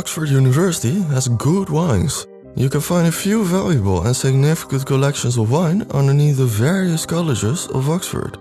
Oxford University has good wines. You can find a few valuable and significant collections of wine underneath the various colleges of Oxford.